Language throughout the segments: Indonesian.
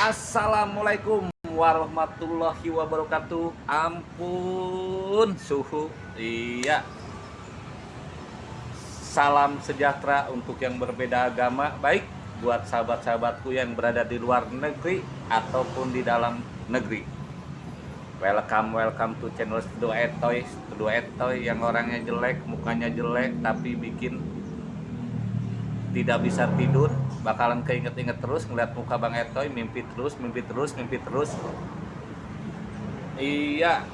Assalamualaikum warahmatullahi wabarakatuh. Ampun suhu. Iya. Salam sejahtera untuk yang berbeda agama. Baik buat sahabat-sahabatku yang berada di luar negeri Ataupun di dalam negeri. Welcome, welcome to channel Studio Etoy Studio Etoy yang orangnya jelek, mukanya jelek Tapi bikin tidak bisa tidur bakalan keinget-inget terus ngeliat muka Bang Etoy mimpi terus mimpi terus mimpi terus. Iya.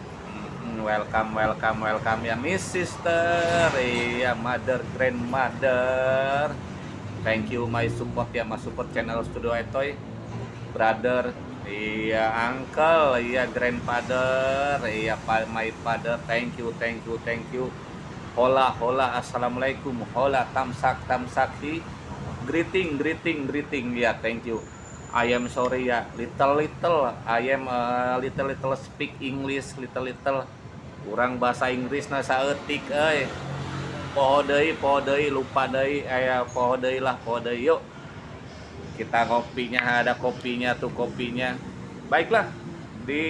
Hmm, welcome welcome welcome ya Miss Sister. Iya mother grandmother. Thank you my support ya my support channel Studio Etoy. Brother. Iya uncle. Iya grandfather. Iya my father. Thank you thank you thank you. Hola hola. Assalamualaikum. Hola tamsak tamsaki greeting greeting greeting. Ya thank you. I am sorry ya. Little little. I am uh, little little speak English little little. Kurang bahasa Inggris na saeutik euy. Poho deui poho deui lupa deui. Aya poho deui lah poho deui. Yuk. Kita kopinya ada kopinya tuh kopinya. Baiklah di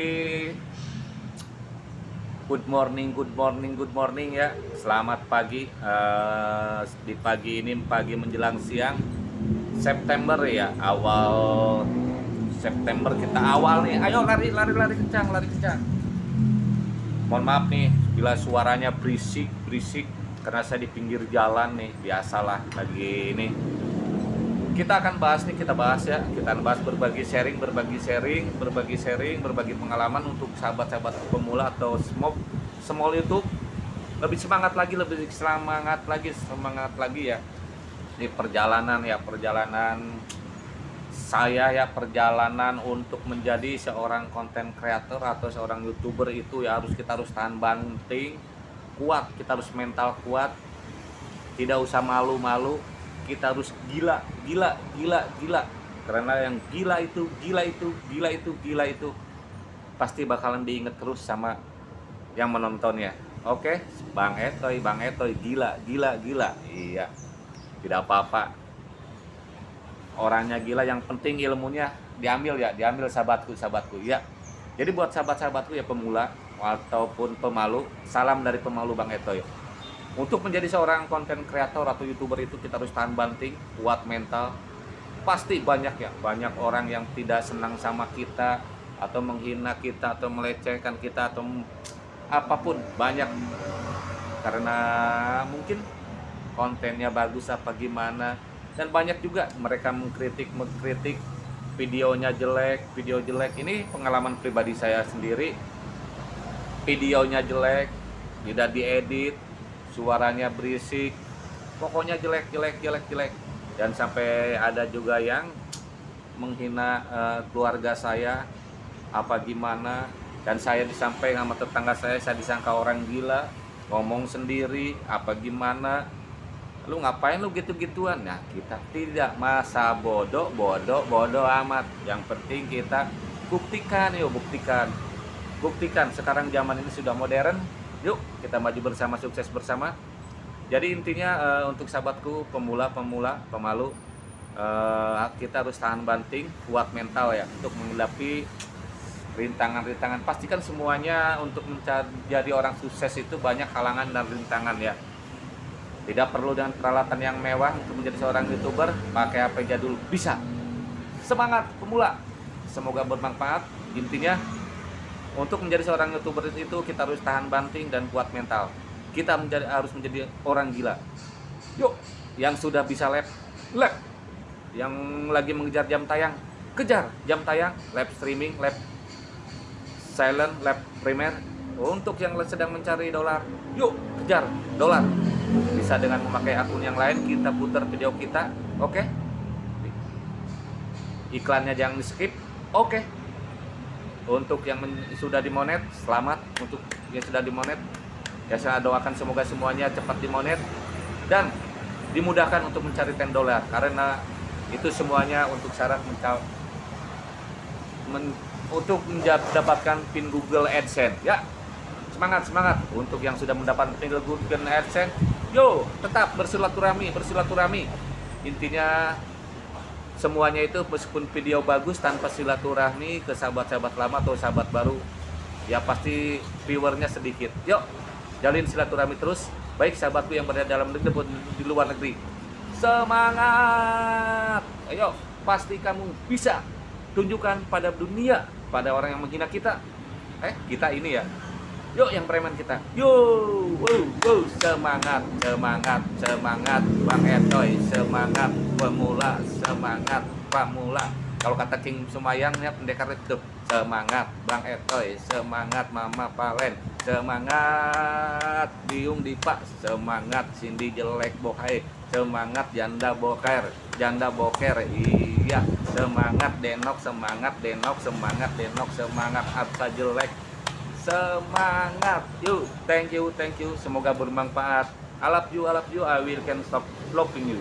Good morning, good morning, good morning ya. Selamat pagi. Uh, di pagi ini pagi menjelang siang September ya, awal September kita awal nih. Ayo lari, lari, lari kencang, lari kencang. Mohon maaf nih bila suaranya berisik, berisik karena saya di pinggir jalan nih. Biasalah lagi ini kita akan bahas nih kita bahas ya. Kita akan bahas berbagi sharing berbagi sharing berbagi sharing berbagi pengalaman untuk sahabat-sahabat pemula atau small small YouTube. Lebih semangat lagi lebih semangat lagi semangat lagi ya. Di perjalanan ya perjalanan saya ya perjalanan untuk menjadi seorang konten creator atau seorang youtuber itu ya harus kita harus tahan banting kuat. Kita harus mental kuat tidak usah malu-malu kita harus gila gila gila gila. Karena yang gila itu gila itu gila itu gila itu pasti bakalan diinget terus sama yang menonton ya. Oke? Bang Etoy bang Etoy gila gila gila. Iya. Tidak apa-apa. Orangnya gila yang penting ilmunya diambil ya diambil sahabatku sahabatku ya jadi buat sahabat-sahabatku ya pemula ataupun pemalu salam dari pemalu bang Etoy untuk menjadi seorang konten kreator atau youtuber itu kita harus tahan banting kuat mental. Pasti banyak ya banyak orang yang tidak senang sama kita atau menghina kita atau melecehkan kita atau apa pun. Banyak. Karena mungkin kontennya bagus apa gimana. Dan banyak juga mereka mengkritik mengkritik videonya jelek video jelek. Ini pengalaman pribadi saya sendiri. Videonya jelek tidak diedit suaranya berisik pokoknya jelek jelek jelek jelek. Dan sampai ada juga yang menghina uh, keluarga saya apa gimana. Dan saya disampaikan sama tetangga saya saya disangka orang gila ngomong sendiri apa gimana. Lu ngapain lu gitu-gituan? Nah kita tidak masa bodoh bodoh bodoh amat. Yang penting kita buktikan yuk buktikan. Buktikan sekarang zaman ini sudah modern Yuk kita maju bersama, sukses bersama. Jadi intinya uh, untuk sahabatku pemula-pemula, pemalu, uh, kita harus tahan banting, kuat mental ya untuk menghadapi rintangan-rintangan. Pastikan semuanya untuk menjadi orang sukses itu banyak halangan dan rintangan ya. Tidak perlu dengan peralatan yang mewah untuk menjadi seorang youtuber, pakai HP jadul bisa. Semangat pemula, semoga bermanfaat. Intinya untuk menjadi seorang youtuber itu kita harus tahan banting dan kuat mental. Kita menjadi harus menjadi orang gila. Yuk, yang sudah bisa lab, lab. Yang lagi mengejar jam tayang, kejar jam tayang, live streaming, live silent, live primer. Untuk yang sedang mencari dolar, yuk kejar dolar. Bisa dengan memakai akun yang lain, kita putar video kita, oke? Okay? Iklannya jangan di skip, oke? Okay untuk yang sudah dimonet selamat. Untuk yang sudah dimonet ya saya doakan semoga semuanya cepat dimonet dan dimudahkan untuk mencari 10 dolar. Karena itu semuanya untuk syarat men, untuk mendapatkan pin Google AdSense. Ya semangat semangat. Untuk yang sudah mendapatkan pin Google AdSense yo tetap bersilaturahmi bersilaturahmi. Intinya semuanya itu meskipun video bagus tanpa silaturahmi ke sahabat-sahabat lama atau sahabat baru ya pasti viewernya sedikit. Yuk jalin silaturahmi terus. Baik sahabatku yang berada dalam negeri maupun di luar negeri. Semangat! Ayo pasti kamu bisa tunjukkan pada dunia pada orang yang menghina kita. Eh kita ini ya yuk yang preman kita. Yuk wow, wow, semangat semangat semangat bang Etoy. Semangat pemula semangat pamula. Kalau kata King Sumayang ya pendekar itu. Semangat bang Etoy. Semangat Mama Palen. Semangat Biung Dipa. Semangat Cindy jelek bokai semangat janda boker. Janda boker iya. Semangat denok. Semangat denok. Semangat denok. Semangat apa jelek semangat. Yuk. Thank you thank you. Semoga bermanfaat. I love you I love you. I will can stop loving you